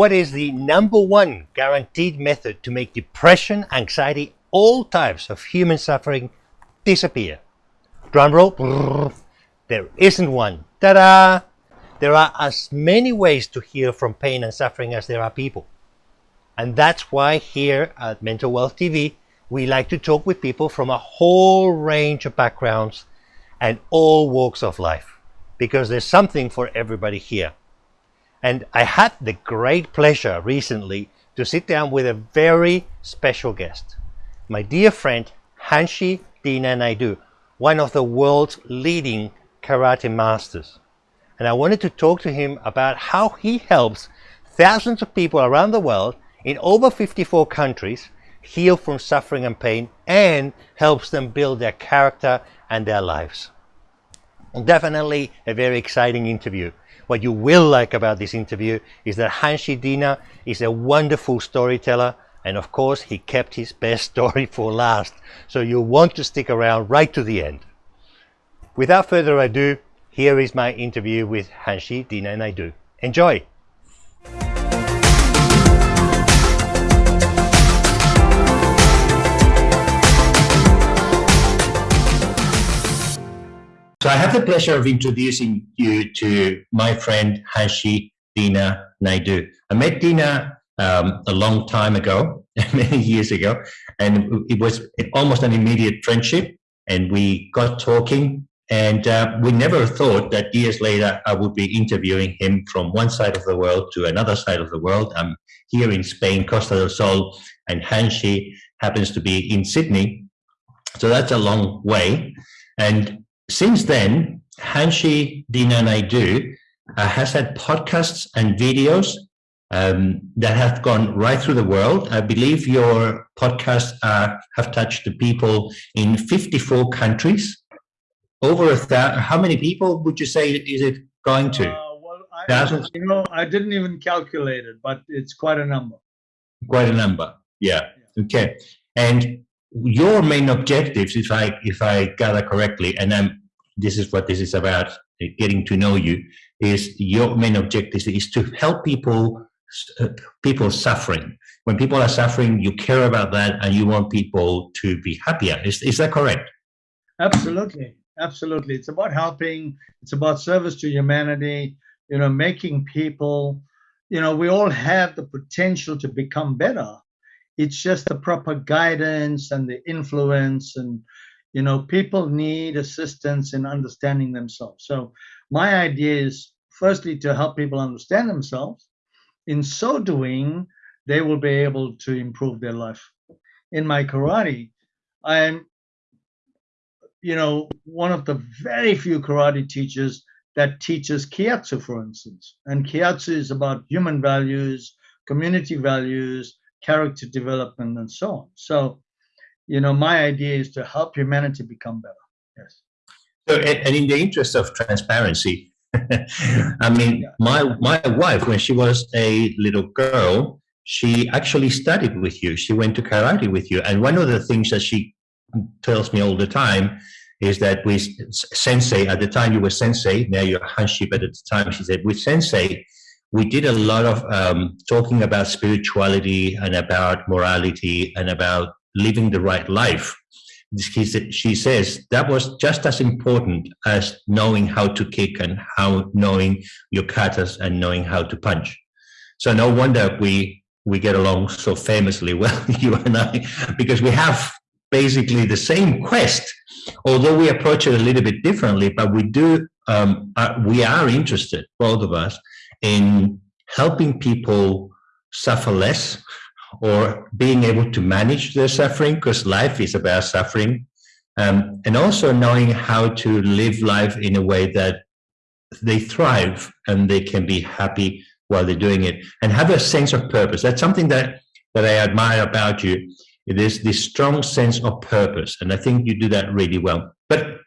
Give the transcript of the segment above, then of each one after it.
What is the number one guaranteed method to make depression, anxiety, all types of human suffering disappear? Drum roll. There isn't one. Ta-da! There are as many ways to heal from pain and suffering as there are people. And that's why here at Mental Wealth TV, we like to talk with people from a whole range of backgrounds and all walks of life because there's something for everybody here. And I had the great pleasure recently to sit down with a very special guest, my dear friend Hanshi Dina Naidu, one of the world's leading karate masters. And I wanted to talk to him about how he helps thousands of people around the world in over 54 countries heal from suffering and pain and helps them build their character and their lives. Definitely a very exciting interview. What you will like about this interview is that Hanshi Dina is a wonderful storyteller and of course he kept his best story for last so you'll want to stick around right to the end. Without further ado, here is my interview with Hanshi Dina Naidu. Enjoy! So I have the pleasure of introducing you to my friend Hanshi Dina Naidu. I met Dina um, a long time ago, many years ago, and it was almost an immediate friendship. And we got talking, and uh, we never thought that years later I would be interviewing him from one side of the world to another side of the world. I'm here in Spain, Costa del Sol, and Hanshi happens to be in Sydney. So that's a long way. And since then, Hanshi Dina Naidu uh, has had podcasts and videos um, that have gone right through the world. I believe your podcasts uh, have touched the people in 54 countries. Over a thousand, how many people would you say is it going to? Uh, well, I, Thousands? You know, I didn't even calculate it, but it's quite a number. Quite a number, yeah. yeah. Okay. And your main objectives, if I if I gather correctly, and I'm this is what this is about, uh, getting to know you, is your main objective is to help people, uh, people suffering. When people are suffering, you care about that and you want people to be happier. Is, is that correct? Absolutely. Absolutely. It's about helping. It's about service to humanity, you know, making people, you know, we all have the potential to become better. It's just the proper guidance and the influence and you know people need assistance in understanding themselves. So my idea is firstly to help people understand themselves. In so doing they will be able to improve their life. In my karate i'm you know one of the very few karate teachers that teaches keihatsu for instance. And keihatsu is about human values community values character development and so on. So you know, my idea is to help humanity become better. Yes. So, and in the interest of transparency, I mean, my my wife, when she was a little girl, she actually studied with you. She went to karate with you, and one of the things that she tells me all the time is that with sensei at the time you were sensei now you're hanshi but at the time she said with sensei we did a lot of um, talking about spirituality and about morality and about living the right life. She says that was just as important as knowing how to kick and how knowing your katas and knowing how to punch. So no wonder we we get along so famously well, you and I, because we have basically the same quest, although we approach it a little bit differently. But we do um, uh, we are interested, both of us, in helping people suffer less or being able to manage their suffering because life is about suffering. Um, and also knowing how to live life in a way that they thrive and they can be happy while they're doing it and have a sense of purpose. That's something that that i admire about you. It is this strong sense of purpose and i think you do that really well. But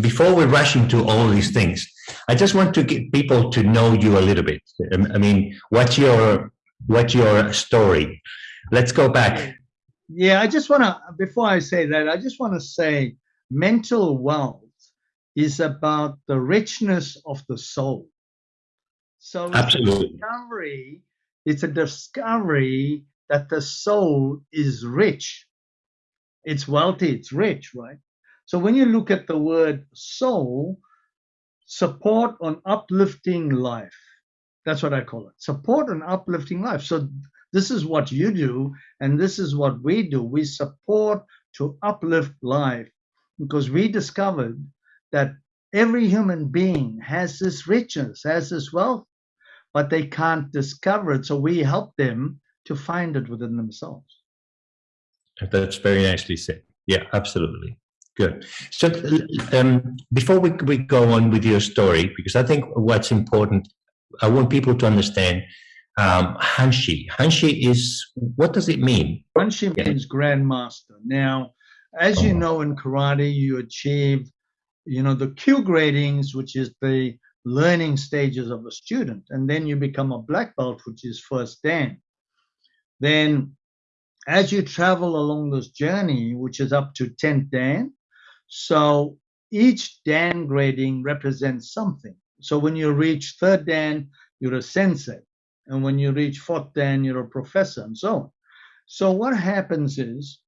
before we rush into all these things i just want to get people to know you a little bit. I mean what's your what's your story let's go back yeah i just want to before i say that i just want to say mental wealth is about the richness of the soul so absolutely recovery It's a discovery that the soul is rich. It's wealthy, it's rich, right? So when you look at the word soul, support on uplifting life. That's what I call it. Support on uplifting life. So this is what you do, and this is what we do. We support to uplift life because we discovered that every human being has this richness, has this wealth, but they can't discover it. So we help them to find it within themselves. That's very nicely said. Yeah, absolutely. Good. So um, before we, we go on with your story, because I think what's important, I want people to understand um, Hanshi. Hanshi is, what does it mean? Hanshi means grandmaster. Now, as oh. you know in karate, you achieve, you know, the kyu gradings, which is the learning stages of a student, and then you become a black belt, which is first dan. Then as you travel along this journey, which is up to 10th Dan, so each Dan grading represents something. So when you reach third Dan, you're a sensei. And when you reach fourth Dan, you're a professor and so on. So what happens is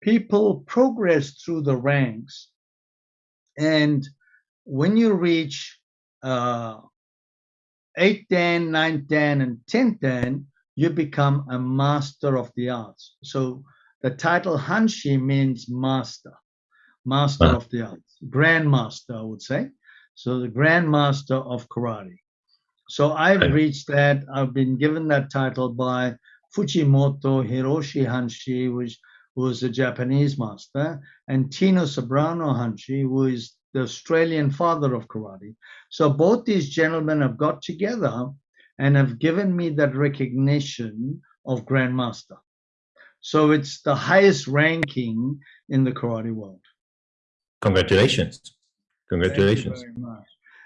people progress through the ranks. And when you reach uh, 8th Dan, 9th Dan, and 10th Dan, you become a master of the arts. So the title Hanshi means master, master of the arts, grandmaster, I would say. So the grandmaster of karate. So I've reached that. I've been given that title by Fujimoto Hiroshi Hanshi, which was a Japanese master, and Tino Ceberano Hanshi, who is the Australian father of karate. So both these gentlemen have got together and have given me that recognition of Grandmaster. So it's the highest ranking in the karate world. Congratulations. Congratulations.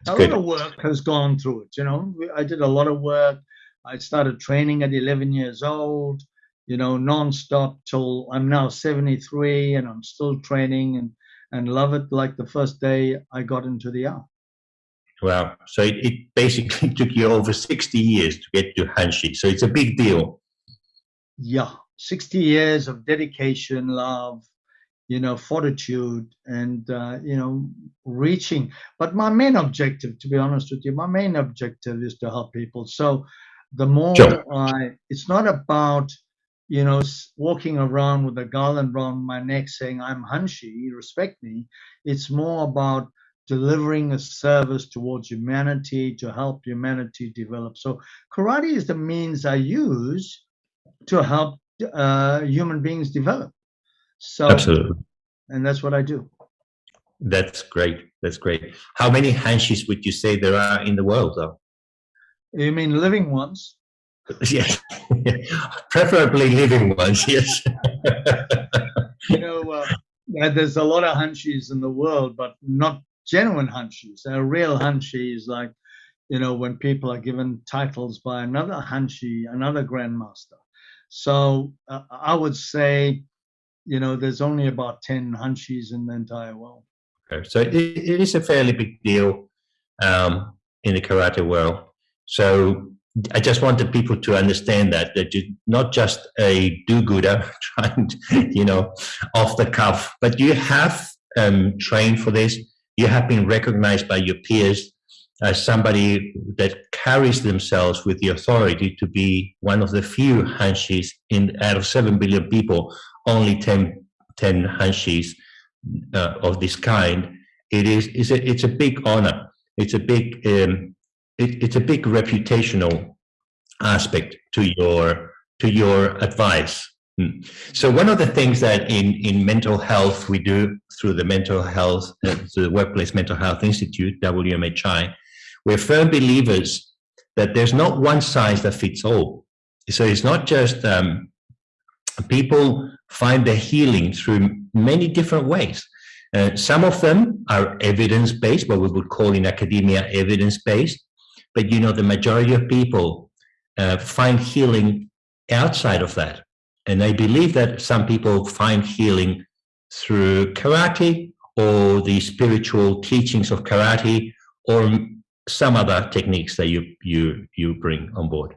a good. lot of work has gone through it. You know, I did a lot of work. I started training at 11 years old, you know, nonstop till I'm now 73 and I'm still training and, and love it like the first day I got into the art. Wow. So it, it basically took you over 60 years to get to Hanshi. So it's a big deal. Yeah. 60 years of dedication, love, you know, fortitude and, uh, you know, reaching. But my main objective, to be honest with you, my main objective is to help people. So the more sure. I, it's not about, you know, walking around with a garland around my neck saying, I'm Hanshi, respect me. It's more about delivering a service towards humanity to help humanity develop. So karate is the means I use to help uh, human beings develop. So absolutely, and that's what I do. That's great. That's great. How many hanshis would you say there are in the world, though? You mean living ones? yes, preferably living ones. Yes. you know, uh, there's a lot of hanshis in the world, but not genuine hanshis. A real hanshi is like, you know, when people are given titles by another hanshi, another grandmaster. So uh, I would say, you know, there's only about 10 hanshis in the entire world. Okay. So it, it is a fairly big deal um, in the karate world. So I just wanted people to understand that that you're not just a do-gooder trying, to, you know, off the cuff, but you have um, trained for this you have been recognized by your peers as somebody that carries themselves with the authority to be one of the few hanshis in out of 7 billion people, only 10, 10 hanshis uh, of this kind. It is it's a, it's a big honor. It's a big um, it, it's a big reputational aspect to your to your advice Hmm. So one of the things that in, in mental health we do through the mental health, uh, the Workplace Mental Health Institute, WMHI, we're firm believers that there's not one size that fits all. So it's not just um, people find their healing through many different ways. Uh, some of them are evidence-based, what we would call in academia evidence-based, but you know the majority of people uh, find healing outside of that. And I believe that some people find healing through karate or the spiritual teachings of karate or some other techniques that you, you, you bring on board.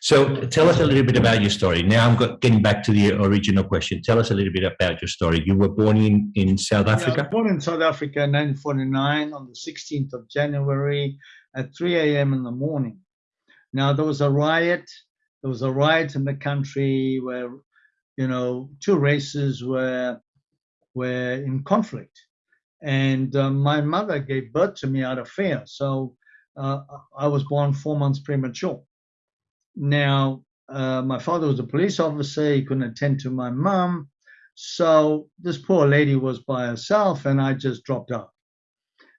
So tell us a little bit about your story. Now I'm getting back to the original question. Tell us a little bit about your story. You were born in, in South Africa? Yeah, born in South Africa in 1949 on the 16th of January at 3 a.m. in the morning. Now there was a riot. There was a riot in the country where, you know, two races were were in conflict, and uh, my mother gave birth to me out of fear. So uh, I was born four months premature. Now, uh, my father was a police officer. He couldn't attend to my mom. So this poor lady was by herself, and I just dropped out.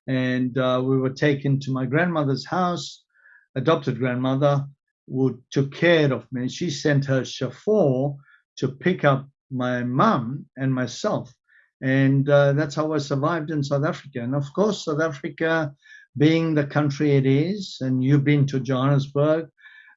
And uh, we were taken to my grandmother's house, adopted grandmother, who took care of me. She sent her chauffeur to pick up my mum and myself. And uh, that's how I survived in South Africa. And of course, South Africa, being the country it is, and you've been to Johannesburg,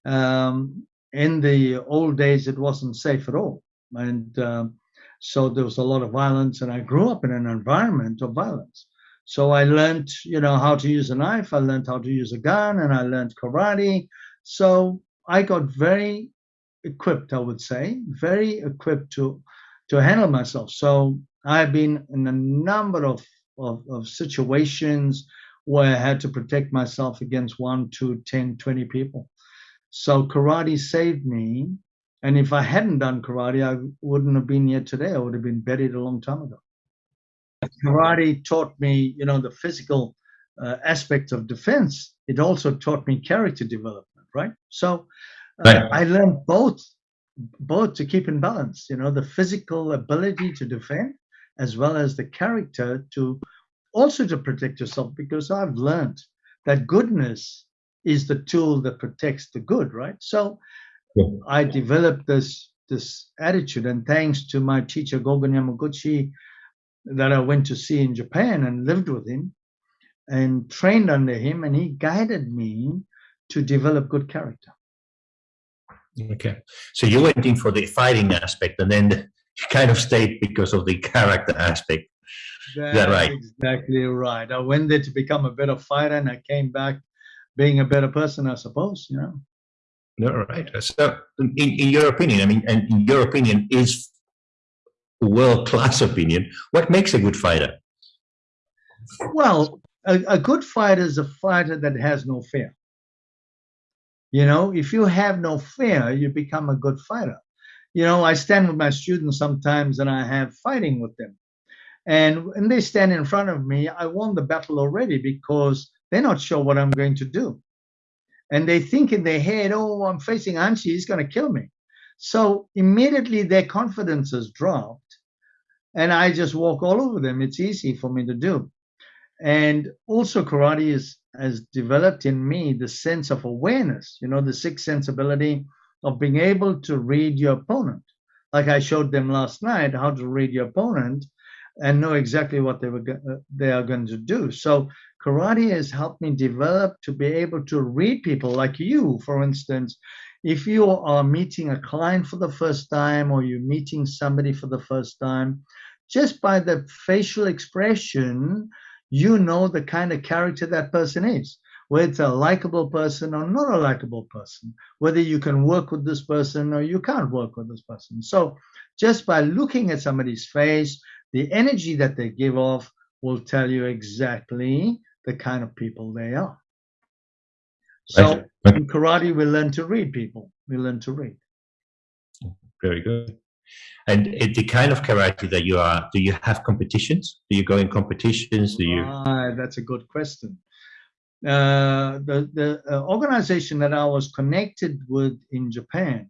um, in the old days, it wasn't safe at all. And um, so there was a lot of violence, and I grew up in an environment of violence. So I learned, you know, how to use a knife, I learned how to use a gun, and I learned karate. So I got very equipped, I would say, very equipped to to handle myself. So I've been in a number of, of, of situations where I had to protect myself against one, two, 10, 20 people. So karate saved me. And if I hadn't done karate, I wouldn't have been here today. I would have been buried a long time ago. Karate taught me, you know, the physical uh, aspect of defense. It also taught me character development, right? So uh, right. I learned both, both to keep in balance. You know, the physical ability to defend, as well as the character to also to protect yourself. Because I've learned that goodness is the tool that protects the good, right? So yeah. I developed this this attitude, and thanks to my teacher Gogen Yamaguchi, that I went to see in Japan and lived with him, and trained under him, and he guided me to develop good character. Okay, so you went in for the fighting aspect, and then you kind of stayed because of the character aspect. That's that right? Exactly right. I went there to become a better fighter, and I came back being a better person, I suppose, you know. All right. So, in, in your opinion, I mean, and in your opinion, is world-class opinion, what makes a good fighter? Well, a, a good fighter is a fighter that has no fear. You know, if you have no fear, you become a good fighter. You know, I stand with my students sometimes and I have fighting with them. And when they stand in front of me, I won the battle already because they're not sure what I'm going to do. And they think in their head, oh, I'm facing Hanshi, he's going to kill me. So immediately their confidence has dropped. And I just walk all over them. It's easy for me to do. And also, karate is, has developed in me the sense of awareness, you know, the sixth sensibility of being able to read your opponent. Like I showed them last night, how to read your opponent and know exactly what they were uh, they are going to do. So karate has helped me develop to be able to read people like you, for instance. If you are meeting a client for the first time or you're meeting somebody for the first time, just by the facial expression, you know the kind of character that person is, whether it's a likable person or not a likable person, whether you can work with this person or you can't work with this person. So just by looking at somebody's face, the energy that they give off will tell you exactly the kind of people they are. So in karate, we learn to read people. We learn to read. Very good. And the kind of karate that you are, do you have competitions? Do you go in competitions? Do you? Ah, that's a good question. Uh, the the uh, organization that I was connected with in Japan,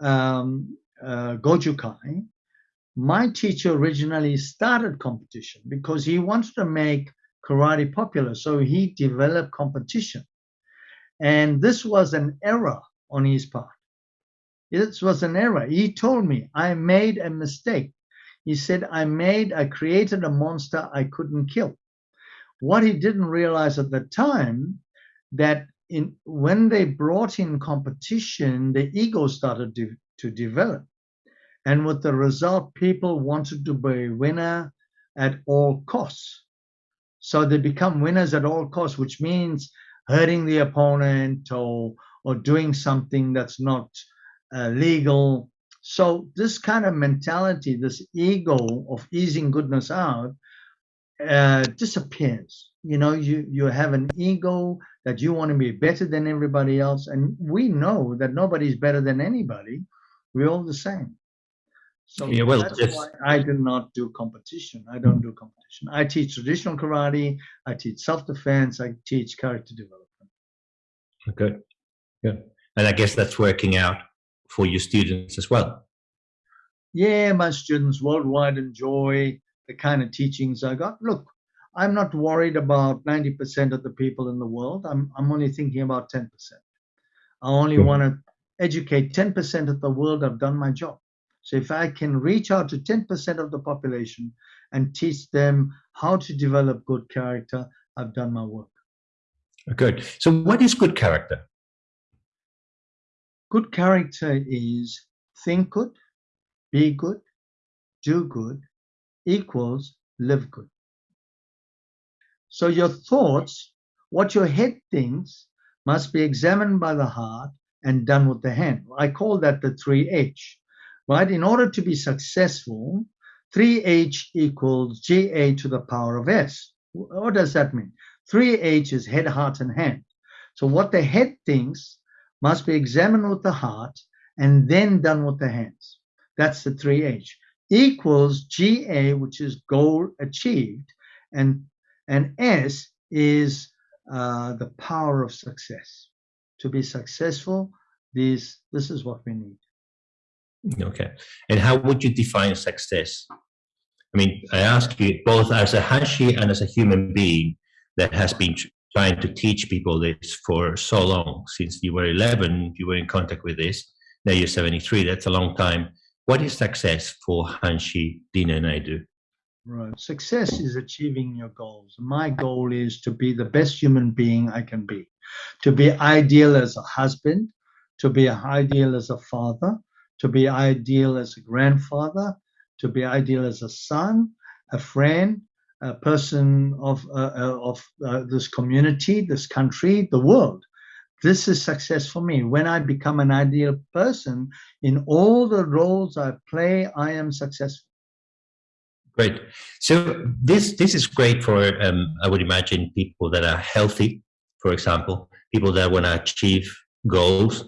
um, uh, Gojukai, my teacher originally started competition because he wanted to make karate popular. So he developed competition. And this was an error on his part. This was an error. He told me, I made a mistake. He said, I made, I created a monster I couldn't kill. What he didn't realize at the time that in when they brought in competition, the ego started to, to develop. And with the result, people wanted to be a winner at all costs. So they become winners at all costs, which means hurting the opponent or or doing something that's not uh, legal. So this kind of mentality, this ego of easing goodness out, uh, disappears. You know, you you have an ego that you want to be better than everybody else, and we know that nobody's better than anybody. We're all the same. So yeah, well, that's why I do not do competition. I don't do competition. I teach traditional karate. I teach self-defense. I teach character development. Good, good. And I guess that's working out for your students as well. Yeah, my students worldwide enjoy the kind of teachings I got. Look, I'm not worried about 90% of the people in the world. I'm, I'm only thinking about 10%. I only hmm. want to educate 10% of the world. I've done my job. So if I can reach out to 10% of the population and teach them how to develop good character, I've done my work. Good. So what is good character? Good character is think good, be good, do good, equals live good. So your thoughts, what your head thinks, must be examined by the heart and done with the hand. I call that the 3H right? In order to be successful, 3H equals GA to the power of S. What does that mean? 3H is head, heart, and hand. So what the head thinks must be examined with the heart and then done with the hands. That's the 3H. Equals GA, which is goal achieved, and, and S is uh, the power of success. To be successful, this, this is what we need. Okay. And how would you define success? I mean, I ask you both as a Hanshi and as a human being that has been trying to teach people this for so long. Since you were 11, you were in contact with this. Now you're 73. That's a long time. What is success for Hanshi, Dina Naidu? Right. Success is achieving your goals. My goal is to be the best human being I can be, to be ideal as a husband, to be ideal as a father, to be ideal as a grandfather, to be ideal as a son, a friend, a person of, uh, uh, of uh, this community, this country, the world. This is success for me. When I become an ideal person in all the roles I play, I am successful. Great. So this this is great for um, I would imagine people that are healthy, for example, people that want to achieve goals.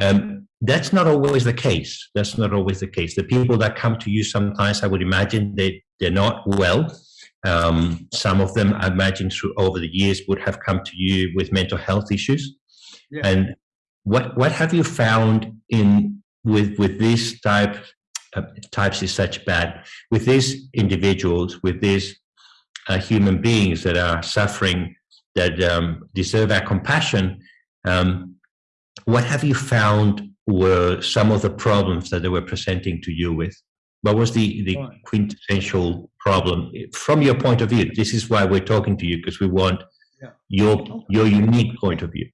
Um, that's not always the case. That's not always the case. The people that come to you sometimes, I would imagine they, they're not well. Um, some of them, I imagine, through over the years would have come to you with mental health issues. Yeah. And what what have you found in with with these type uh, types is such bad with these individuals with these uh, human beings that are suffering that um, deserve our compassion? Um, what have you found were some of the problems that they were presenting to you with? What was the, the quintessential problem from your point of view? This is why we're talking to you because we want yeah. your your unique point of view.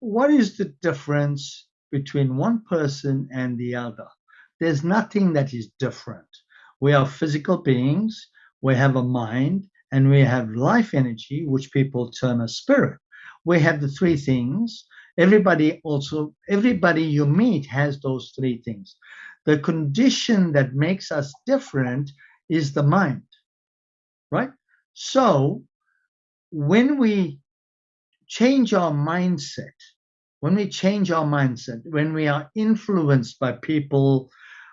What is the difference between one person and the other? There's nothing that is different. We are physical beings, we have a mind, and we have life energy, which people term as spirit. We have the three things everybody also everybody you meet has those three things. The condition that makes us different is the mind right? So when we change our mindset when we change our mindset when we are influenced by people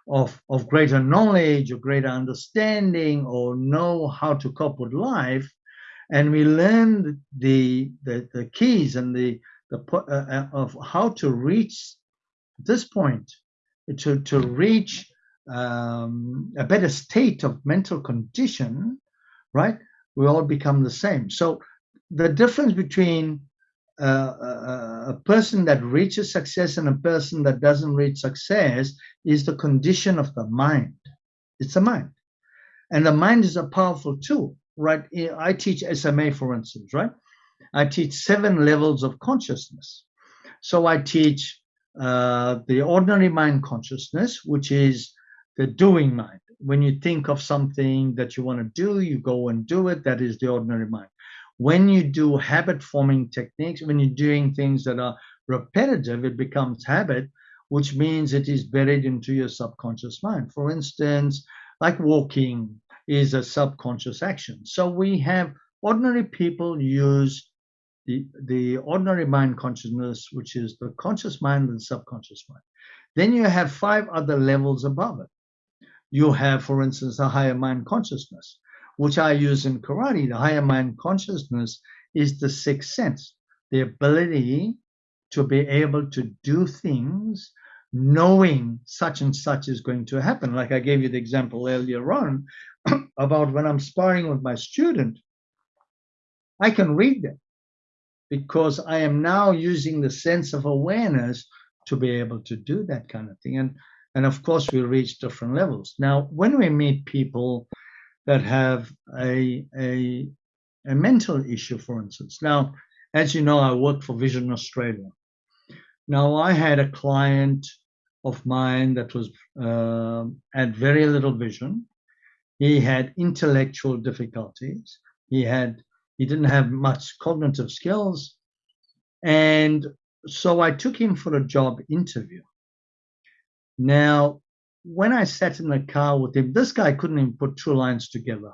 of, of greater knowledge or greater understanding or know how to cope with life and we learn the, the, the keys and the the uh, uh, of how to reach this point, to to reach um, a better state of mental condition, right? We all become the same. So the difference between uh, a, a, person that reaches success and a person that doesn't reach success is the condition of the mind. It's the mind. And the mind is a powerful tool, right? I teach SMA, for instance, right? I teach seven levels of consciousness. So I teach uh, the ordinary mind consciousness, which is the doing mind. When you think of something that you want to do, you go and do it. That is the ordinary mind. When you do habit forming techniques, when you're doing things that are repetitive, it becomes habit, which means it is buried into your subconscious mind. For instance, like walking is a subconscious action. So we have ordinary people use the, the ordinary mind consciousness, which is the conscious mind and subconscious mind. Then you have five other levels above it. You have, for instance, a higher mind consciousness, which I use in karate. The higher mind consciousness is the sixth sense, the ability to be able to do things knowing such and such is going to happen. Like I gave you the example earlier on about when I'm sparring with my student, I can read them because I am now using the sense of awareness to be able to do that kind of thing. And and of course we reach different levels. Now, when we meet people that have a a a mental issue, for instance. Now, as you know, I work for Vision Australia. Now, I had a client of mine that was uh, had very little vision. He had intellectual difficulties. He had he didn't have much cognitive skills, and so I took him for a job interview. Now, when I sat in the car with him, this guy couldn't even put two lines together.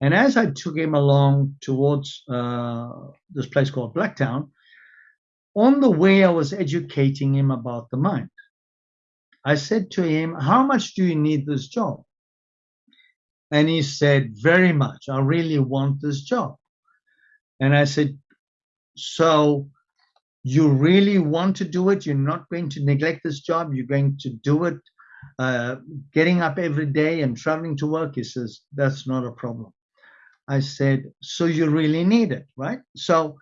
And as I took him along towards uh, this place called Blacktown, on the way I was educating him about the mind. I said to him, How much do you need this job? And he said, Very much. I really want this job. And I said, So you really want to do it? You're not going to neglect this job? You're going to do it uh, getting up every day and traveling to work? He says, That's not a problem. I said, So you really need it, right? So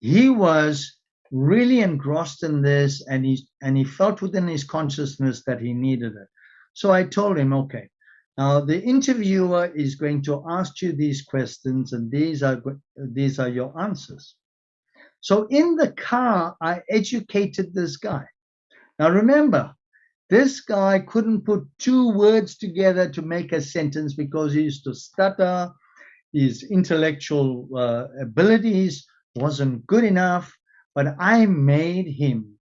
he was really engrossed in this and he and he felt within his consciousness that he needed it so i told him okay now the interviewer is going to ask you these questions and these are these are your answers. So in the car i educated this guy. Now remember this guy couldn't put two words together to make a sentence because he used to stutter. His intellectual uh, abilities wasn't good enough but I made him,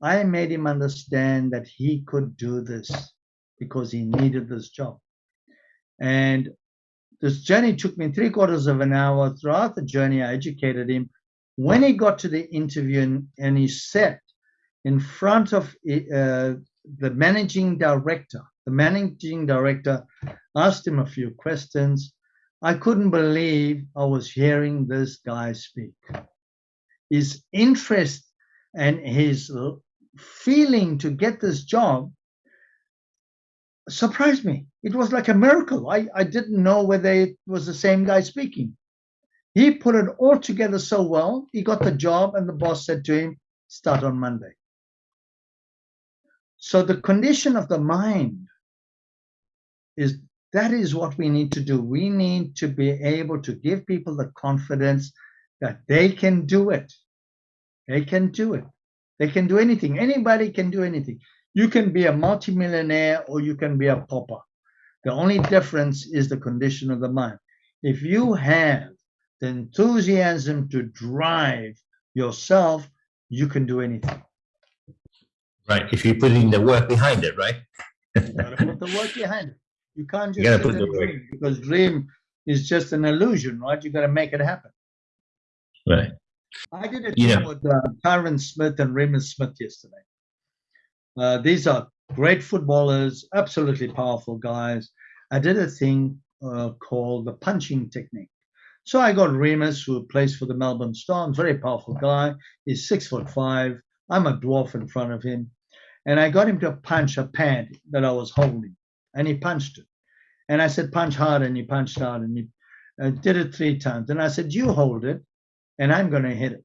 I made him understand that he could do this because he needed this job. And this journey took me three quarters of an hour. Throughout the journey, I educated him. When he got to the interview and, and he sat in front of uh, the managing director, the managing director asked him a few questions. I couldn't believe I was hearing this guy speak his interest and his feeling to get this job surprised me. It was like a miracle. I, I didn't know whether it was the same guy speaking. He put it all together so well. He got the job, and the boss said to him, Start on Monday. So, the condition of the mind is that is what we need to do. We need to be able to give people the confidence that they can do it. They can do it. They can do anything. Anybody can do anything. You can be a multimillionaire or you can be a pauper. The only difference is the condition of the mind. If you have the enthusiasm to drive yourself, you can do anything. Right. If you put in the work behind it, right? you gotta put the work behind it. You can't just you put the dream because dream is just an illusion, right? You got to make it happen. Right. I did a yeah. with uh, Tyron Smith and Raymond Smith yesterday. Uh, these are great footballers, absolutely powerful guys. I did a thing uh, called the punching technique. So I got Reimis, who plays for the Melbourne Storm, very powerful guy. He's six foot five. I'm a dwarf in front of him. And I got him to punch a pad that I was holding, and he punched it. And I said, punch hard, and he punched hard, and he uh, did it three times. And I said, you hold it and I'm going to hit it.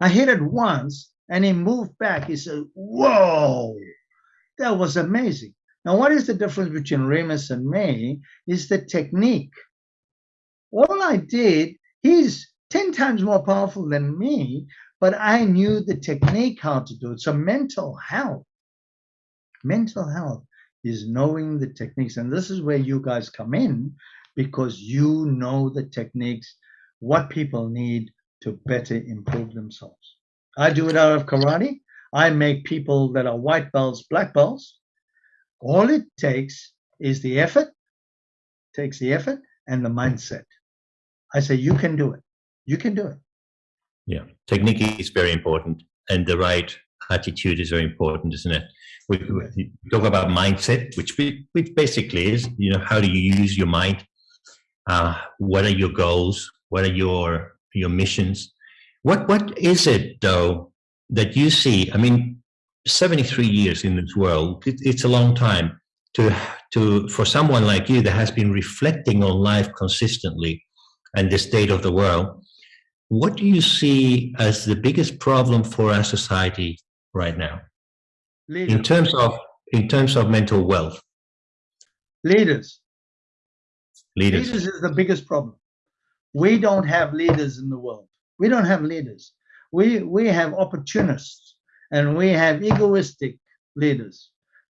I hit it once and he moved back. He said, Whoa, that was amazing. Now, what is the difference between Reimis and me? Is the technique. All I did, he's 10 times more powerful than me, but I knew the technique how to do it. So, mental health, mental health is knowing the techniques. And this is where you guys come in because you know the techniques what people need to better improve themselves. I do it out of karate. I make people that are white belts, black belts. All it takes is the effort, takes the effort and the mindset. I say, you can do it. You can do it. Yeah. Technique is very important and the right attitude is very important, isn't it? We, we talk about mindset, which, which basically is, you know, how do you use your mind? Uh, what are your goals? What are your your missions? What what is it though that you see? I mean, 73 years in this world, it, it's a long time to to for someone like you that has been reflecting on life consistently and the state of the world. What do you see as the biggest problem for our society right now? Leaders. In terms of in terms of mental wealth. Leaders. Leaders. Leaders is the biggest problem. We don't have leaders in the world. We don't have leaders. We we have opportunists and we have egoistic leaders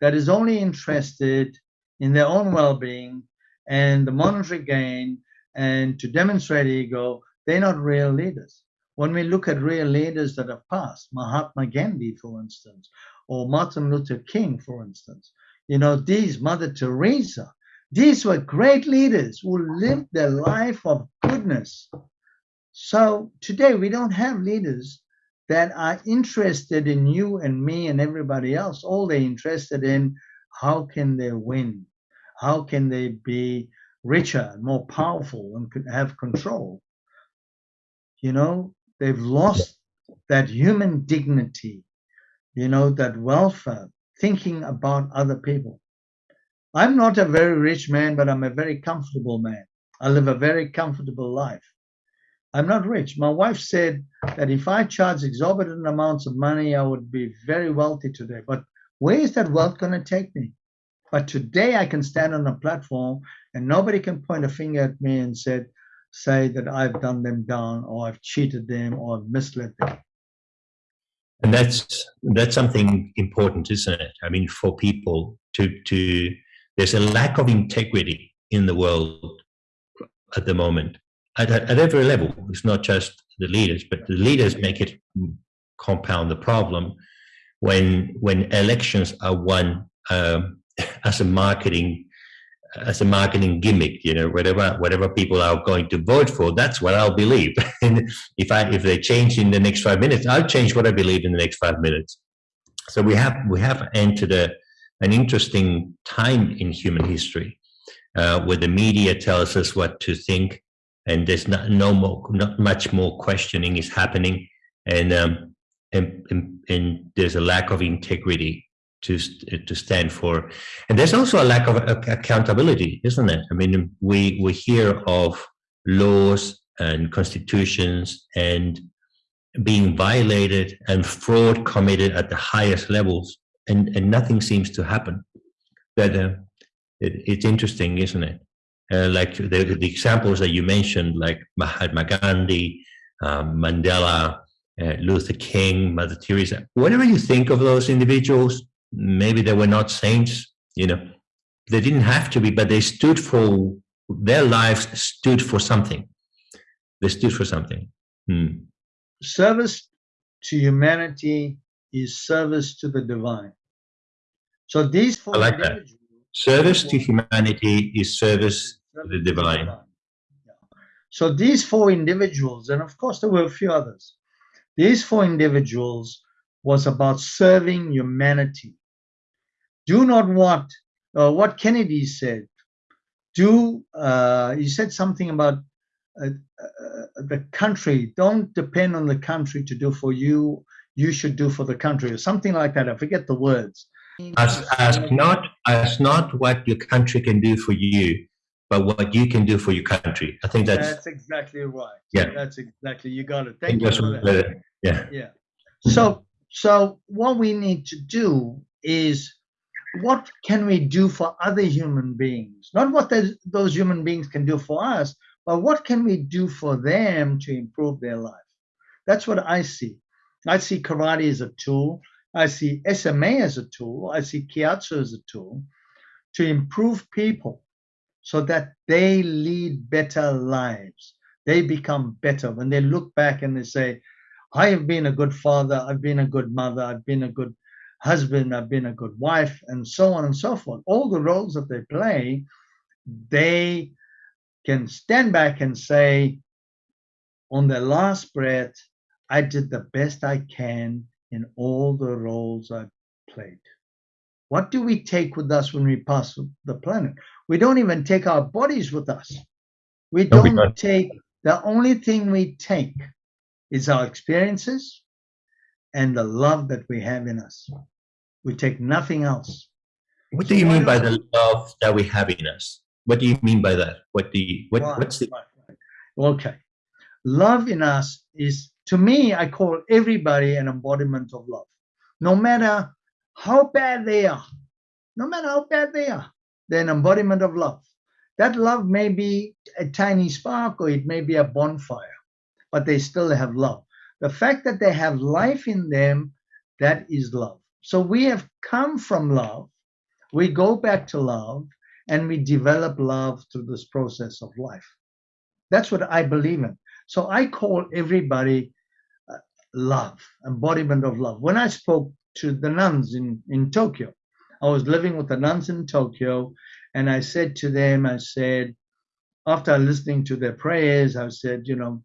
that is only interested in their own well-being and the monetary gain and to demonstrate ego. They're not real leaders. When we look at real leaders that have passed, Mahatma Gandhi, for instance, or Martin Luther King, for instance, you know, these Mother Teresa, these were great leaders who lived their life of goodness. So today we don't have leaders that are interested in you and me and everybody else. All they're interested in, how can they win? How can they be richer, more powerful, and have control? You know, they've lost that human dignity, you know, that welfare, thinking about other people. I'm not a very rich man, but I'm a very comfortable man. I live a very comfortable life. I'm not rich. My wife said that if I charge exorbitant amounts of money, I would be very wealthy today. But where is that wealth going to take me? But today I can stand on a platform and nobody can point a finger at me and said, say that I've done them down or I've cheated them or I've misled them. And that's that's something important, isn't it? I mean, for people to to there's a lack of integrity in the world at the moment at, at every level. It's not just the leaders, but the leaders make it compound the problem when when elections are won um, as a marketing as a marketing gimmick you know whatever whatever people are going to vote for that's what i'll believe and if i if they change in the next five minutes i'll change what i believe in the next five minutes so we have we have entered a an interesting time in human history uh, where the media tells us what to think and there's not no more not much more questioning is happening and um, and, and, and there's a lack of integrity to to stand for and there's also a lack of accountability isn't it i mean we we hear of laws and constitutions and being violated and fraud committed at the highest levels and, and nothing seems to happen. But uh, it, it's interesting, isn't it? Uh, like the, the, examples that you mentioned, like Mahatma Gandhi, um, Mandela, uh, Luther King, Mother Teresa, whatever you think of those individuals, maybe they were not saints, you know, they didn't have to be, but they stood for, their lives stood for something. They stood for something. Hmm. Service to humanity is service to the divine. So these four like that. Service to humanity is service to the divine. So these four individuals, and of course there were a few others, these four individuals was about serving humanity. Do not want, uh, what Kennedy said, do, uh, he said something about uh, uh, the country, don't depend on the country to do for you, you should do for the country, or something like that. I forget the words. Ask, ask not ask not what your country can do for you, but what you can do for your country. I think that's that's exactly right. Yeah, that's exactly you got it. Thank you. For that. Yeah, yeah. So so what we need to do is what can we do for other human beings? Not what those human beings can do for us, but what can we do for them to improve their life? That's what I see. I see karate as a tool. I see SMA as a tool. I see keihatsu as a tool to improve people so that they lead better lives. They become better when they look back and they say, I have been a good father, I've been a good mother, I've been a good husband, I've been a good wife, and so on and so forth. All the roles that they play, they can stand back and say, on their last breath, I did the best I can in all the roles I played. What do we take with us when we pass the planet? We don't even take our bodies with us. We don't, don't. take, the only thing we take is our experiences and the love that we have in us. We take nothing else. What do you mean by the love that we have in us? What do you mean by that? What do you, what, right, what's the... Right, right. Okay. Love in us is, to me, I call everybody an embodiment of love. No matter how bad they are, no matter how bad they are, they're an embodiment of love. That love may be a tiny spark or it may be a bonfire but they still have love. The fact that they have life in them, that is love. So we have come from love, we go back to love, and we develop love through this process of life. That's what I believe in. So I call everybody love, embodiment of love. When I spoke to the nuns in, in Tokyo, I was living with the nuns in Tokyo, and I said to them, I said, after listening to their prayers, I said, you know,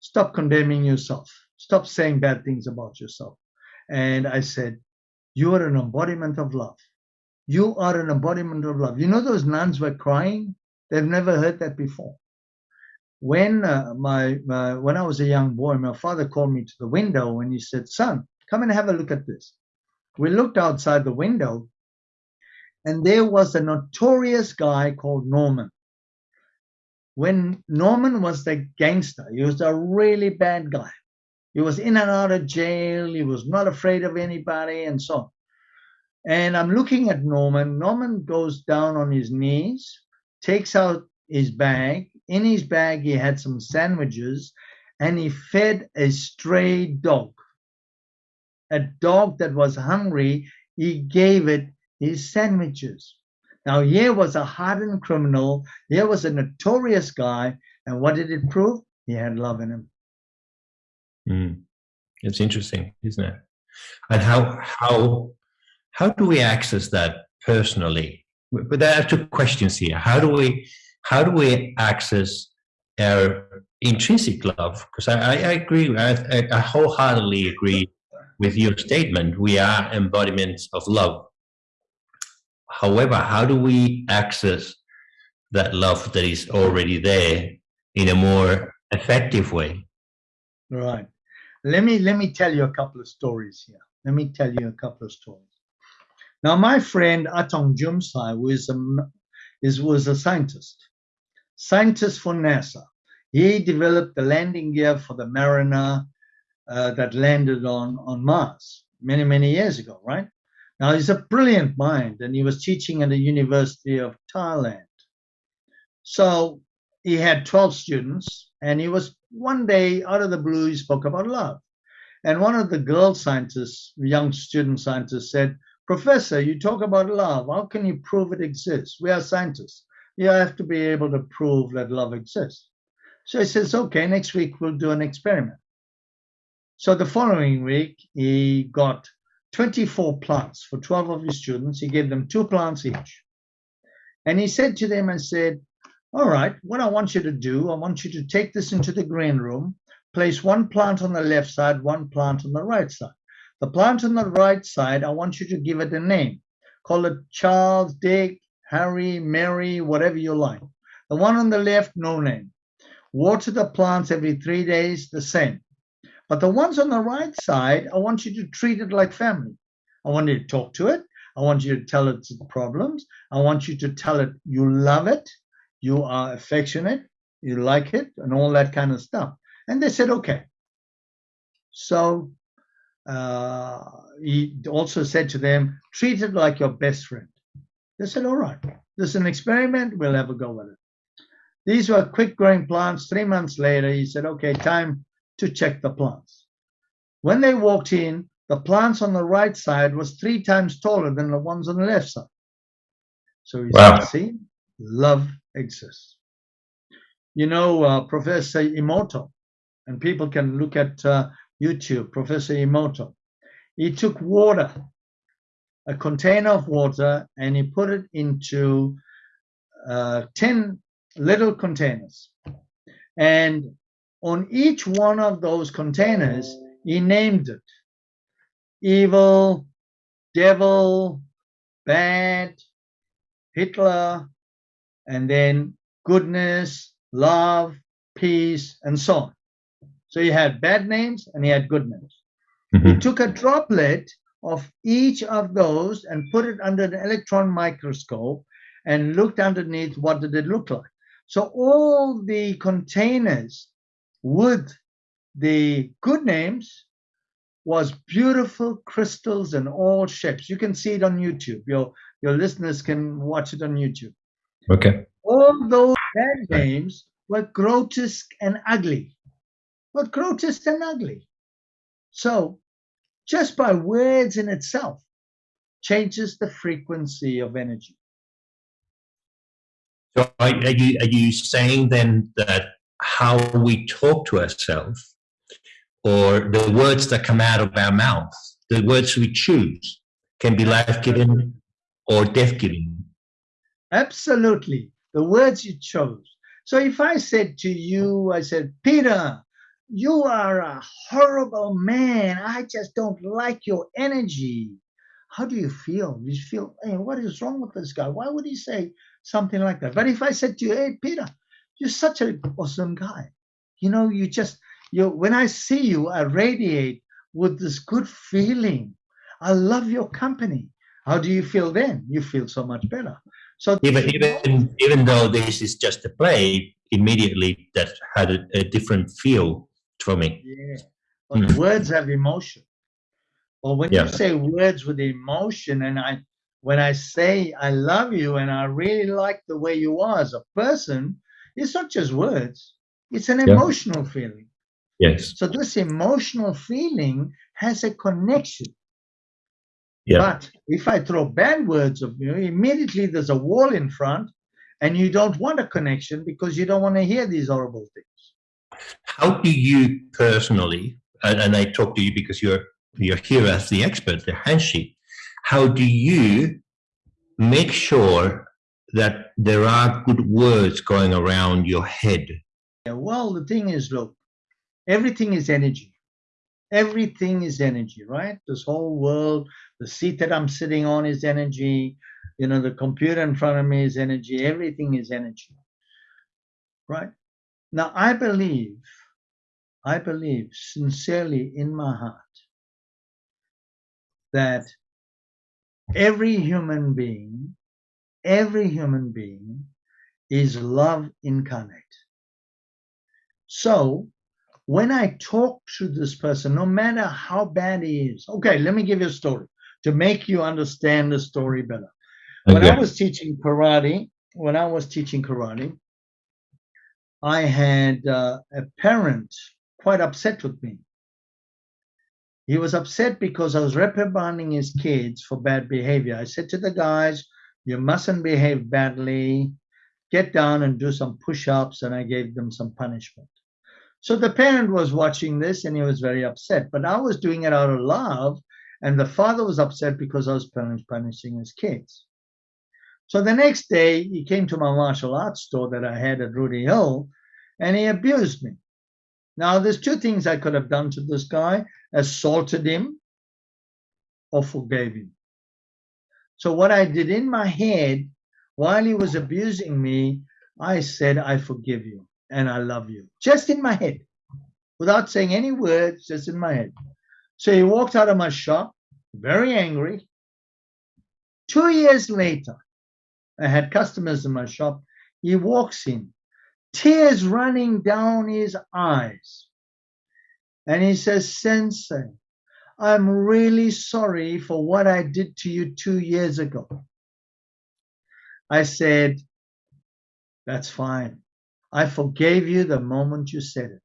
stop condemning yourself. Stop saying bad things about yourself. And I said, you are an embodiment of love. You are an embodiment of love. You know those nuns were crying? They've never heard that before. When uh, my, when I was a young boy, my father called me to the window and he said, "Son, come and have a look at this." We looked outside the window, and there was a notorious guy called Norman when Norman was the gangster, he was a really bad guy. He was in and out of jail. He was not afraid of anybody and so on. And I'm looking at Norman. Norman goes down on his knees, takes out his bag. In his bag, he had some sandwiches and he fed a stray dog. A dog that was hungry, he gave it his sandwiches. Now, here was a hardened criminal. Here was a notorious guy. And what did it prove? He had love in him. Mm. It's interesting, isn't it? And how how how do we access that personally? But there are two questions here. How do we how do we access our intrinsic love? Because I, I, agree, I, I wholeheartedly agree with your statement. We are embodiments of love. However, how do we access that love that is already there in a more effective way? Right. Let me let me tell you a couple of stories here. Let me tell you a couple of stories. Now, my friend Art-ong Jumsai was a is was a scientist, scientist for NASA. He developed the landing gear for the Mariner uh, that landed on on Mars many many years ago, right? Now, he's a brilliant mind, and he was teaching at the University of Thailand. So he had 12 students, and he was one day out of the blue, he spoke about love. And one of the girl scientists, young student scientists, said, Professor, you talk about love. How can you prove it exists? We are scientists. You have to be able to prove that love exists. So he says, okay, next week we'll do an experiment. So the following week, he got 24 plants for 12 of his students. He gave them two plants each. And he said to them, I said, all right, what I want you to do, I want you to take this into the green room, place one plant on the left side, one plant on the right side. The plant on the right side, I want you to give it a name. Call it Charles, Dick, Harry, Mary, whatever you like. The one on the left, no name. Water the plants every three days, the same. But the ones on the right side, I want you to treat it like family. I want you to talk to it. I want you to tell it its problems. I want you to tell it you love it, you are affectionate, you like it, and all that kind of stuff. And they said, okay. So uh, he also said to them, treat it like your best friend. They said, all right, this is an experiment. We'll have a go with it. These were quick growing plants. Three months later, he said, okay, time to check the plants. When they walked in, the plants on the right side was three times taller than the ones on the left side. So he wow. see, love exists. You know, uh, Professor Emoto, and people can look at uh, YouTube, Professor Emoto. He took water, a container of water, and he put it into uh, 10 little containers. And on each one of those containers, he named it evil, devil, bad, Hitler, and then goodness, love, peace, and so on. So he had bad names and he had good names. Mm -hmm. He took a droplet of each of those and put it under an electron microscope and looked underneath what did it look like. So all the containers with the good names was beautiful crystals in all shapes. You can see it on YouTube. Your your listeners can watch it on YouTube. Okay. All those bad names were grotesque and ugly. Were grotesque and ugly. So just by words in itself changes the frequency of energy. So are, you are you saying then that how we talk to ourselves or the words that come out of our mouth, the words we choose, can be life giving or death giving. Absolutely. The words you chose. So if I said to you, I said, Peter, you are a horrible man. I just don't like your energy. How do you feel? You feel, hey, what is wrong with this guy? Why would he say something like that? But if I said to you, hey, Peter, you're such an awesome guy. You know, you just, you when I see you, I radiate with this good feeling. I love your company. How do you feel then? You feel so much better. So even even even though this is just a play, immediately that had a, a different feel for me. Yeah, but mm. words have emotion. Or when yeah. you say words with emotion, and I when I say I love you and I really like the way you are as a person, it's not just words; it's an yeah. emotional feeling. Yes. So this emotional feeling has a connection. Yeah. But if I throw bad words of you, immediately there's a wall in front and you don't want a connection because you don't want to hear these horrible things. How do you personally, and I talk to you because you're you're here as the expert, the handshake, how do you make sure that there are good words going around your head? Yeah, well, the thing is, look, everything is energy. Everything is energy right? This whole world the seat that i'm sitting on is energy. You know the computer in front of me is energy. Everything is energy right now i believe i believe sincerely in my heart that every human being every human being is love incarnate so when I talk to this person, no matter how bad he is, okay, let me give you a story to make you understand the story better. When I was teaching karate, when I was teaching karate, I had uh, a parent quite upset with me. He was upset because I was reprimanding his kids for bad behavior. I said to the guys, you mustn't behave badly, get down and do some push-ups, and I gave them some punishment. So the parent was watching this and he was very upset. But I was doing it out of love, and the father was upset because I was punishing his kids. So the next day, he came to my martial arts store that I had at Rooty Hill, and he abused me. Now, there's two things I could have done to this guy assaulted him or forgave him. So, what I did in my head while he was abusing me, I said, I forgive you and I love you. Just in my head, without saying any words, just in my head. So he walked out of my shop, very angry. Two years later, I had customers in my shop. He walks in, tears running down his eyes. And he says, Sensei, I'm really sorry for what I did to you two years ago. I said, That's fine. I forgave you the moment you said it.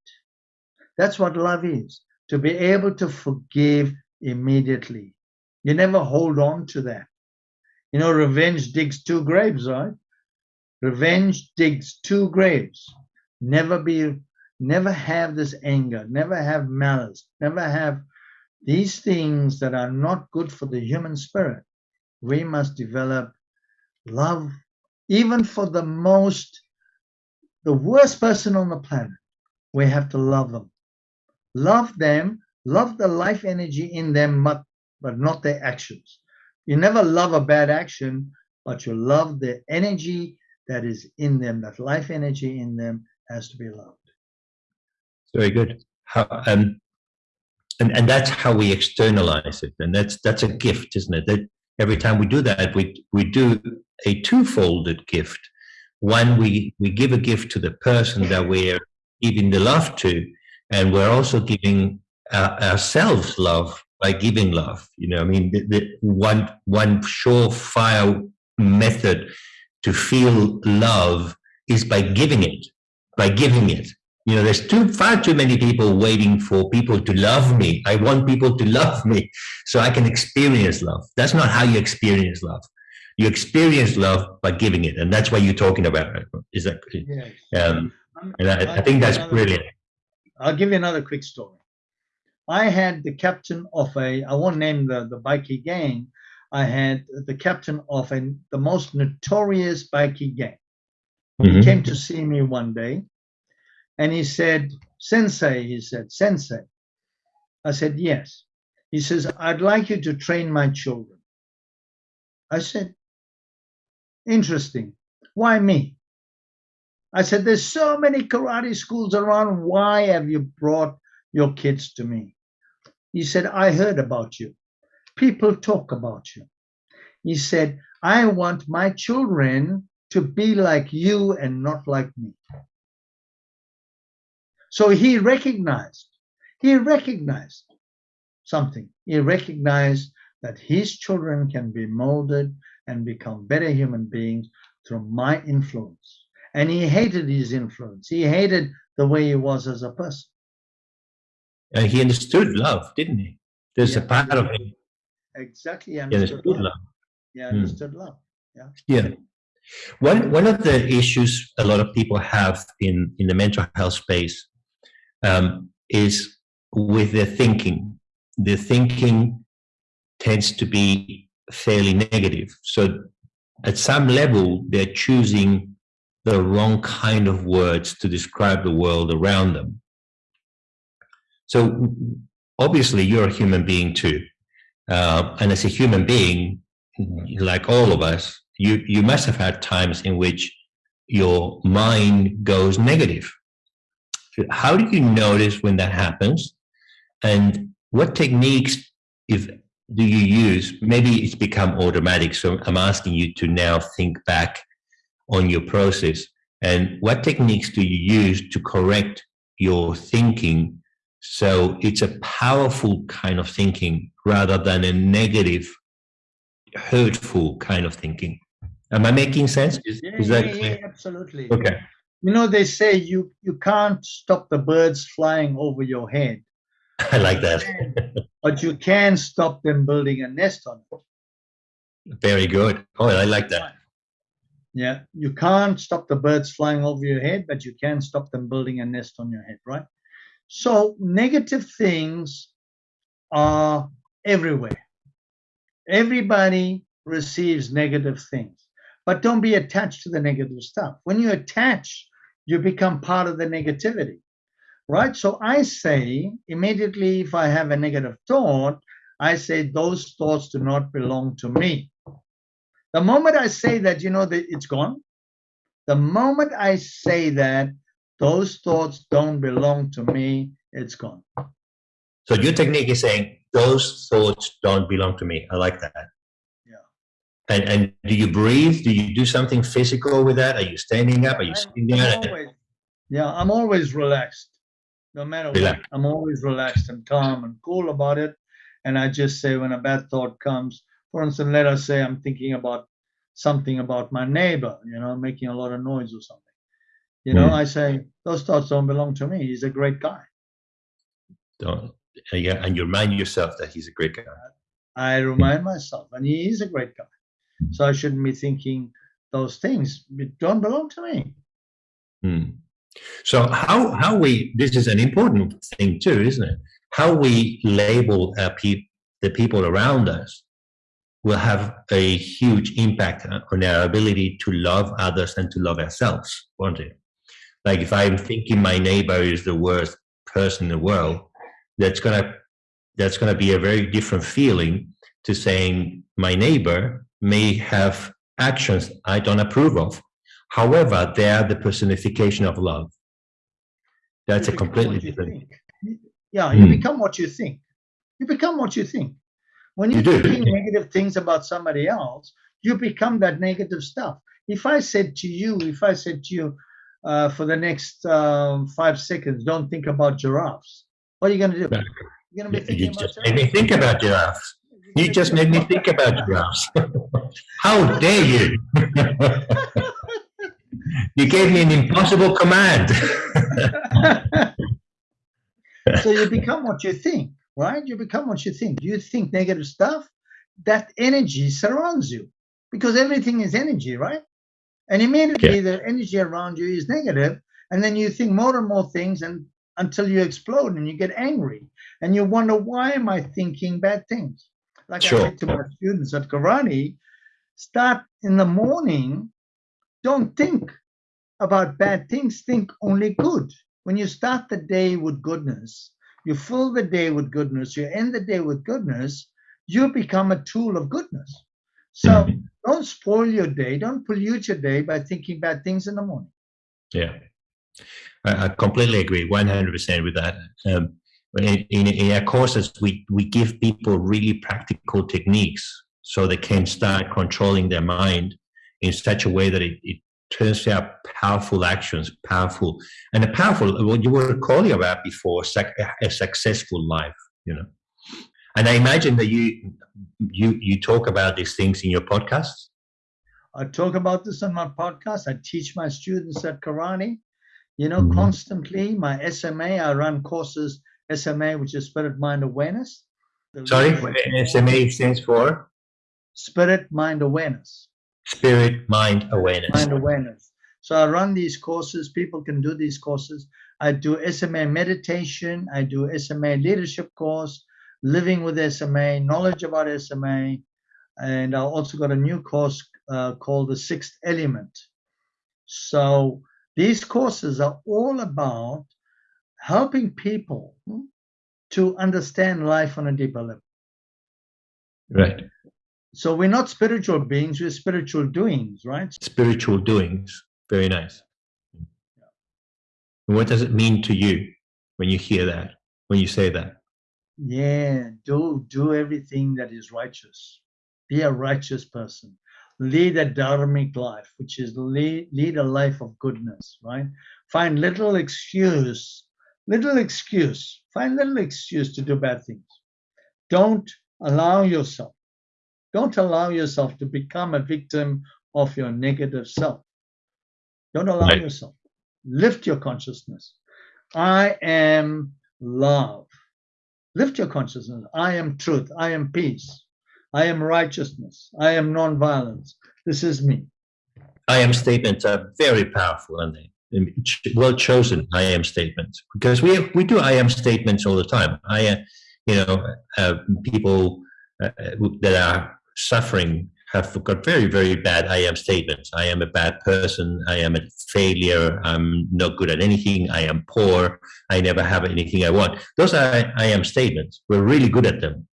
That's what love is to be able to forgive immediately. You never hold on to that. You know, revenge digs two graves, right? Revenge digs two graves. Never be never have this anger, never have malice, never have these things that are not good for the human spirit. We must develop love, even for the most, the worst person on the planet. We have to love them. Love them, love the life energy in them, but, but not their actions. You never love a bad action, but you love the energy that is in them, that life energy in them has to be loved. Very good. How, um, and, and that's how we externalize it. And that's that's a gift, isn't it? That every time we do that, we we do a two-folded gift. One, we we give a gift to the person that we're giving the love to, and we're also giving uh, ourselves love by giving love. You know, I mean, the, the one one surefire method to feel love is by giving it, by giving it. You know, there's too far too many people waiting for people to love me. I want people to love me so I can experience love. That's not how you experience love. You experience love by giving it, and that's what you're talking about. Is that? Yes. Um, and I, I think that's brilliant. I'll give you another quick story. I had the captain of a, I won't name the, the bikie gang, I had the captain of a, the most notorious bikie gang. Mm -hmm. He mm-hmm. came to see me one day and he said, Sensei, he said, Sensei. I said, Yes. He says, I'd like you to train my children. I said, Interesting. Why me? I said, There's so many karate schools around. Why have you brought your kids to me? He said, I heard about you. People talk about you. He said, I want my children to be like you and not like me. So he recognized, he recognized something. He recognized that his children can be molded and become better human beings through my influence. And he hated his influence. He hated the way he was as a person. And he understood love, didn't he? There's yeah, a part of him. Exactly. He understood, he understood love. love. Yeah, hmm. understood mm. love. Yeah. Yeah. One one of the issues a lot of people have in in the mental health space um, is with their thinking. The thinking tends to be fairly negative. So at some level, they're choosing the wrong kind of words to describe the world around them. So obviously you're a human being too. Uh, and as a human being, like all of us, you, you must have had times in which your mind goes negative. How do you notice when that happens? And what techniques if do you use? Maybe it's become automatic. So I'm asking you to now think back on your process. And what techniques do you use to correct your thinking so it's a powerful kind of thinking rather than a negative, hurtful kind of thinking? Am I making sense? Is, yeah, is that yeah, yeah, absolutely. Okay. You know they say you you can't stop the birds flying over your head. I like that. But you can stop them building a nest on it. Very good. Oh i like that. Yeah you can't stop the birds flying over your head but you can stop them building a nest on your head right so negative things are everywhere everybody receives negative things but don't be attached to the negative stuff when you attach you become part of the negativity, right? So I say immediately if I have a negative thought, I say those thoughts do not belong to me. The moment I say that, you know, that it's gone. The moment I say that those thoughts don't belong to me, it's gone. So your technique is saying those thoughts don't belong to me. I like that. Yeah. And, and do you breathe? Do you do something physical with that? Are you standing up? Are you sitting down? yeah, I'm always relaxed. No matter what, I'm always relaxed and calm and cool about it. And I just say when a bad thought comes, for instance, let us say I'm thinking about something about my neighbor, you know, making a lot of noise or something. You know, mm. I say, those thoughts don't belong to me. He's a great guy. Don't, yeah, and you remind yourself that he's a great guy. I remind myself, and he is a great guy. So I shouldn't be thinking those things. It don't belong to me. Hmm. So how how we this is an important thing too, isn't it? How we label our pe- the people around us will have a huge impact on our ability to love others and to love ourselves, won't it? Like if I'm thinking my neighbor is the worst person in the world, that's gonna that's gonna be a very different feeling to saying my neighbor may have actions I don't approve of. However, they are the personification of love. That's You a completely different. think. Yeah, you Hmm. become what you think. You become what you think. When You you're do. negative things about somebody else, you become that negative stuff. If I said to you, if I said to you, uh, for the next um, five seconds, don't think about giraffes. What are you going to do? You're going to be You thinking about just made me think about giraffes. You just made me think about giraffes. How dare you? you gave me an impossible command. so you become what you think, right? You become what you think. You think negative stuff, that energy surrounds you because everything is energy, right? And immediately the energy around you is negative, and then you think more and more things and until you explode and you get angry and you wonder why am I thinking bad things? Like Sure. I said to my students at karate, start in the morning, don't think about bad things, think only good. When you start the day with goodness, you fill the day with goodness, you end the day with goodness, you become a tool of goodness. So Mhm. don't spoil your day, don't pollute your day by thinking bad things in the morning. Yeah, I, I completely agree, one hundred percent with that. Um, in, in, in our courses, we we give people really practical techniques so they can start controlling their mind in such a way that it, it turns out powerful actions, powerful and a powerful what you were calling about before, a successful life. You know, and I imagine that you you you talk about these things in your podcasts. I talk about this on my podcast. I teach my students at karate, you know, Mhm. constantly. My SMA, I run courses, SMA, which is Spirit Mind Awareness. Sorry, SMA stands for Spirit Mind Awareness. Spirit Mind Awareness. Mind Awareness. So I run these courses. People can do these courses. I do SMA meditation. I do SMA leadership course, living with SMA, knowledge about SMA. And I also got a new course uh, called the Sixth Element. So these courses are all about helping people to understand life on a deeper level. Right. So we're not spiritual beings, we're spiritual doings, right? Spiritual doings. Very nice. And what does it mean to you when you hear that, when you say that? Yeah, do do everything that is righteous. Be a righteous person. Lead a dharmic life, which is lead, lead a life of goodness, right? Find little excuse, little excuse, find little excuse to do bad things. Don't allow yourself, don't allow yourself to become a victim of your negative self. Don't allow Right. yourself. Lift your consciousness. I am love. Lift your consciousness. I am truth. I am peace. I am righteousness. I am non-violence. This is me. I am statements are very powerful, aren't they? Well chosen I am statements because we we do I am statements all the time. I am, you know, uh, people uh, that are suffering have got very very bad I am statements. I am a bad person. I am a failure. I'm not good at anything. I am poor. I never have anything I want. Those are I am statements. We're really good at them.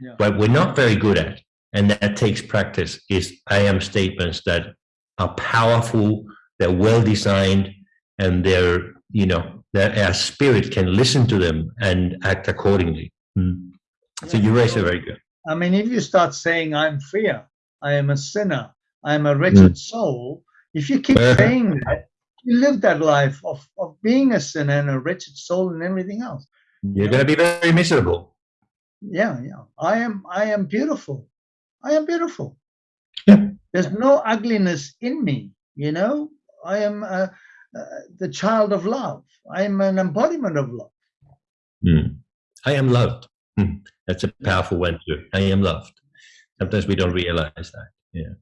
Yeah. What we're not very good at, and that takes practice, is I am statements that are powerful, they're well designed, and they're, you know, that our spirit can listen to them and act accordingly. Mm. So you raise it very good. I mean, if you start saying I'm fear, I am a sinner, I am a wretched soul, if you keep saying that, you live that life of, of being a sinner and a wretched soul and everything else. You're going to be very miserable. Yeah, yeah. I am I am beautiful. I am beautiful. Yeah. There's no ugliness in me, you know? I am uh, uh, the child of love. I am an embodiment of love. Mm. I am loved. Mm. That's a powerful one too. I am loved. Sometimes we don't realize that. Yeah.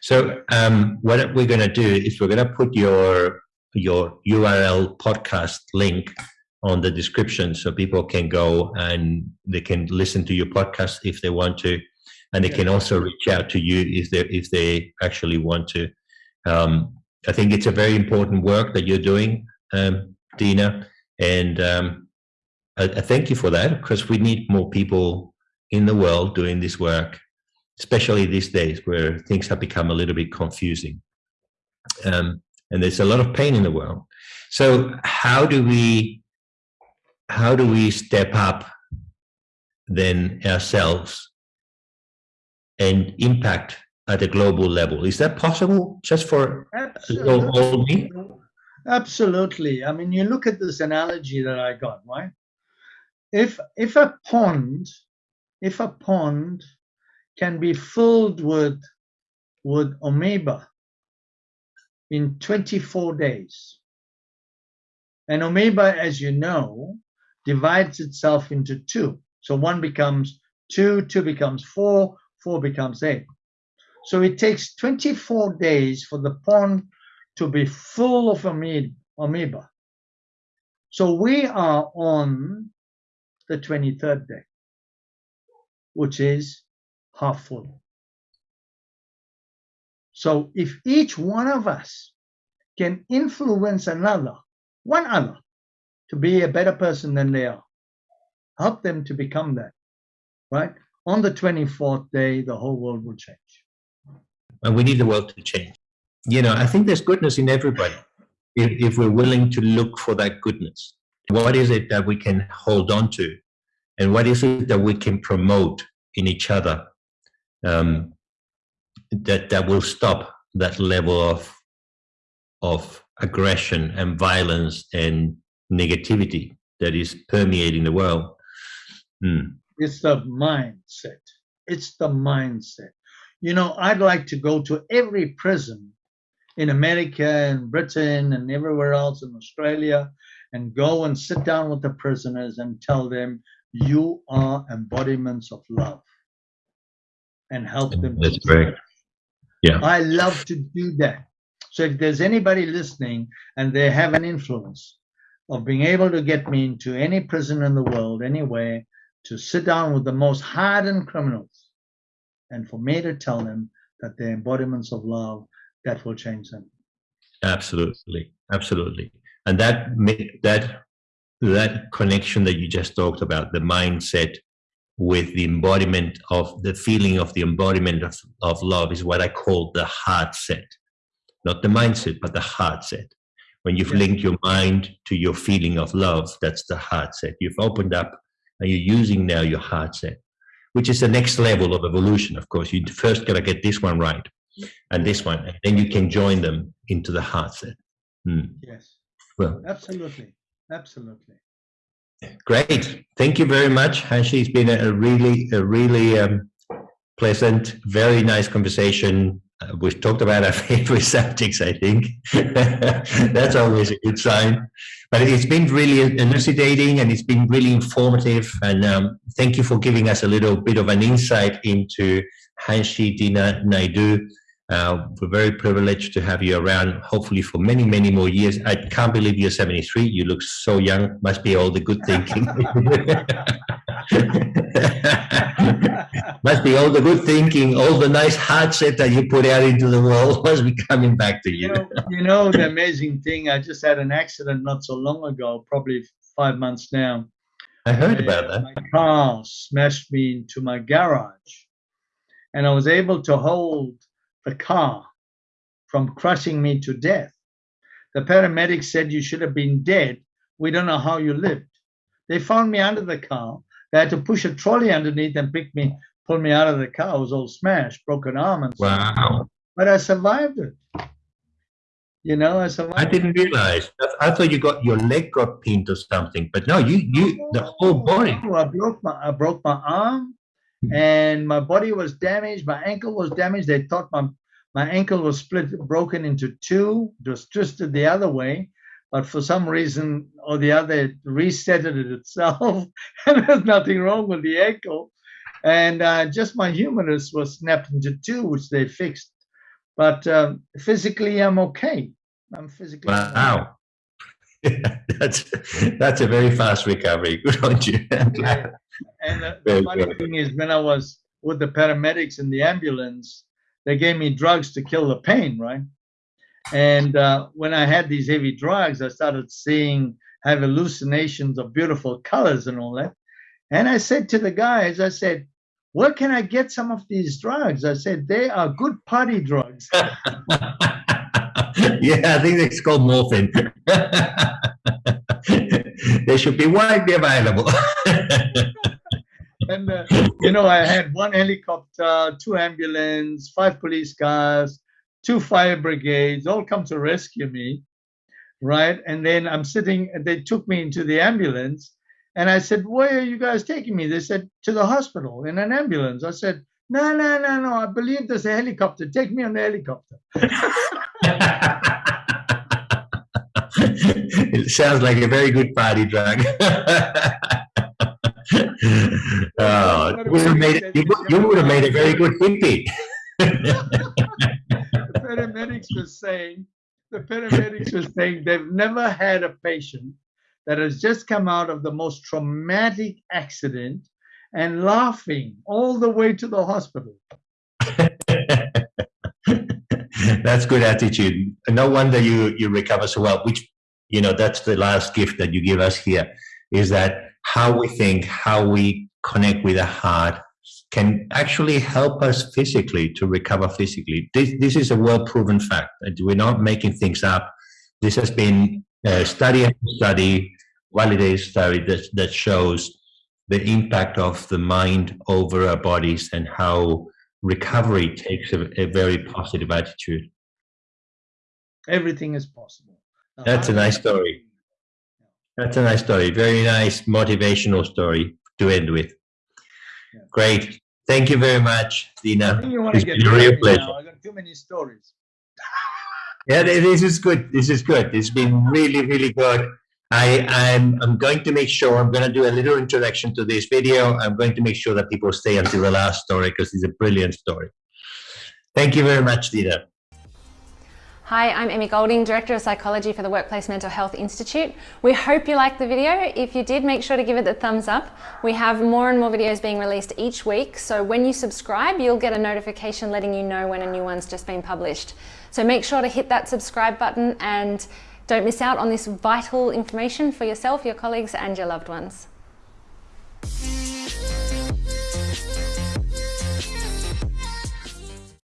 So um, what we're going to do is we're going to put your your URL podcast link on the description so people can go and they can listen to your podcast if they want to and they can also reach out to you if they if they actually want to um, i think it's a very important work that you're doing um, dina and um, I, I, thank you for that because we need more people in the world doing this work especially these days where things have become a little bit confusing um, and there's a lot of pain in the world so how do we how do we step up then ourselves and impact at a global level? Is that possible just for old me? Absolutely. I mean, you look at this analogy that I got, right? If if a pond, if a pond can be filled with with amoeba in 24 days, and amoeba, as you know, divides itself into two. So one becomes two, two becomes four, four becomes eight. So it takes 24 days for the pond to be full of amoeba. So we are on the 23rd day, which is half full. So if each one of us can influence another, one other, to be a better person than they are. Help them to become that, right? On the 24th day, the whole world will change. And we need the world to change. You know, I think there's goodness in everybody if, if we're willing to look for that goodness. What is it that we can hold on to? And what is it that we can promote in each other um, that, that will stop that level of, of aggression and violence and negativity that is permeating the world. Mm. It's the mindset. It's the mindset. You know, I'd like to go to every prison in America and Britain and everywhere else in Australia and go and sit down with the prisoners and tell them you are embodiments of love and help them. That's great. Yeah. I love to do that. So if there's anybody listening and they have an influence, of being able to get me into any prison in the world, anywhere, to sit down with the most hardened criminals and for me to tell them that they're embodiments of love that will change them. Absolutely, absolutely. And that that that connection that you just talked about, the mindset with the embodiment of the feeling of the embodiment of, of love is what I call the heart set. Not the mindset, but the heart set. When you've linked your mind to your feeling of love, that's the heart set. You've opened up and you're using now your heart set, which is the next level of evolution. Of course, you first got to get this one right and this one, and then you can join them into the heart set. Hmm. Yes. Well, absolutely. Absolutely. Great. Thank you very much, Hanshi. It's been a really, a really um, pleasant, very nice conversation we've talked about our favorite subjects, I think. That's always a good sign. But it's been really elucidating and it's been really informative. And um, thank you for giving us a little bit of an insight into Hanshi Dina Naidu. Uh, we're very privileged to have you around, hopefully for many, many more years. I can't believe you're 73. You look so young. Must be all the good thinking. must be all the good thinking, all the nice set that you put out into the world must be coming back to you. You know, you know the amazing thing. I just had an accident not so long ago, probably five months now. I heard about that. My car smashed me into my garage, and I was able to hold the car from crushing me to death. The paramedics said you should have been dead. We don't know how you lived. They found me under the car. They had to push a trolley underneath and pick me pull me out of the car. I was all smashed, broken arm and stuff. Wow. But I survived it. You know, I survived. I didn't realize. I thought you got your leg got pinned or something, but no, you you the whole body. I broke my I broke my arm. And my body was damaged. My ankle was damaged. They thought my my ankle was split, broken into two. It was twisted the other way, but for some reason or the other, it reset it itself, and there's nothing wrong with the ankle and uh, just my humerus was snapped into two, which they fixed. But um, physically, I'm okay. I'm physically. Wow. that's that's a very fast recovery. Good on you. Yeah. And the, the funny thing is, when I was with the paramedics in the ambulance, they gave me drugs to kill the pain, right? And uh, when I had these heavy drugs, I started seeing, have hallucinations of beautiful colors and all that. And I said to the guys, I said, where can I get some of these drugs? I said, they are good party drugs. yeah, I think it's called morphine. they should be widely available. and, uh, you know, I had one helicopter, two ambulance, five police cars, two fire brigades, all come to rescue me, right? And then I'm sitting, they took me into the ambulance and I said, Where are you guys taking me? They said, To the hospital in an ambulance. I said, No, no, no, no. I believe there's a helicopter. Take me on the helicopter. it sounds like a very good party drug. oh, you would, have made you, you would have made a very good hippie. the paramedics were saying, the paramedics were saying they've never had a patient that has just come out of the most traumatic accident and laughing all the way to the hospital. that's good attitude. No wonder you you recover so well. Which you know that's the last gift that you give us here is that how we think, how we connect with the heart can actually help us physically to recover physically. This this is a well proven fact. And we're not making things up. This has been uh, study after study, validated study that, that shows the impact of the mind over our bodies and how recovery takes a, a very positive attitude. Everything is possible. That's a nice story. That's a nice story. Very nice motivational story to end with. Yeah. Great. Thank you very much, Dina. It's been a real pleasure. Now. I got too many stories. yeah, this is good. This is good. It's been really, really good. I, I'm, I'm going to make sure, I'm going to do a little introduction to this video. I'm going to make sure that people stay until the last story because it's a brilliant story. Thank you very much, Dina. Hi, I'm Emmy Golding, Director of Psychology for the Workplace Mental Health Institute. We hope you liked the video. If you did, make sure to give it the thumbs up. We have more and more videos being released each week, so when you subscribe, you'll get a notification letting you know when a new one's just been published. So make sure to hit that subscribe button and don't miss out on this vital information for yourself, your colleagues and your loved ones.